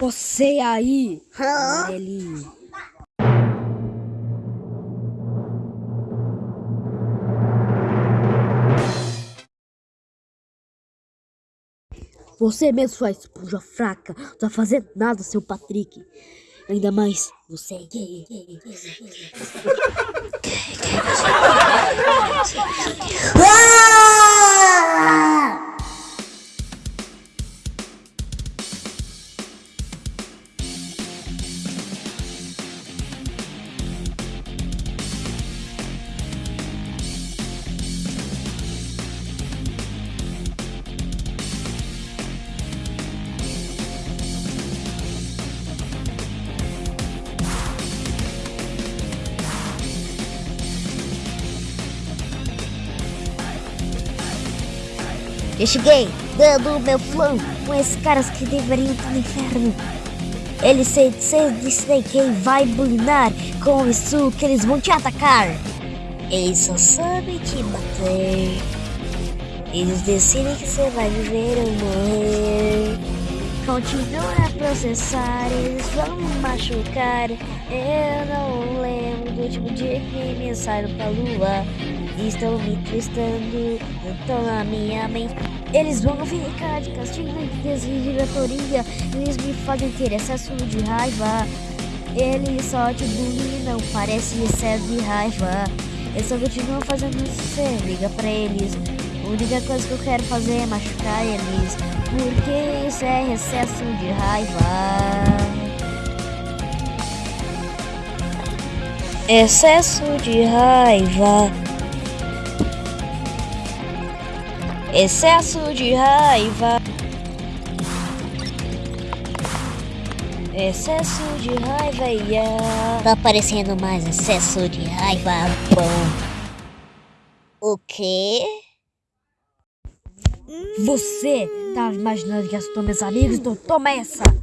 Você aí, amarelinho. Você mesmo, sua esponja fraca, não tá fazendo nada, seu Patrick. Ainda mais, você é gay. Eu cheguei dando o meu plano com esses caras que deveriam estar no inferno. Eles se, se decidem quem vai bulinar com isso que eles vão te atacar. Eles só sabem te bater. Eles decidem que você vai viver ou morrer. Continuam a processar, eles vão me machucar. Eu não lembro do último dia que me saíram pra lua. Estão me twistando, estão na minha mente. Eles vão ficar de castigo de desviratoria. Eles me fazem ter excesso de raiva. Eles só te bulinam, parece excesso de raiva. Eles só continuam fazendo isso, liga pra eles. A única coisa que eu quero fazer é machucar eles. Porque isso é excesso de raiva. Excesso de raiva. Excesso de raiva. Excesso de raiva, yeah. Tá parecendo mais excesso de raiva, bom. O quê? Você tava imaginando que ser meus amigos? Então toma essa!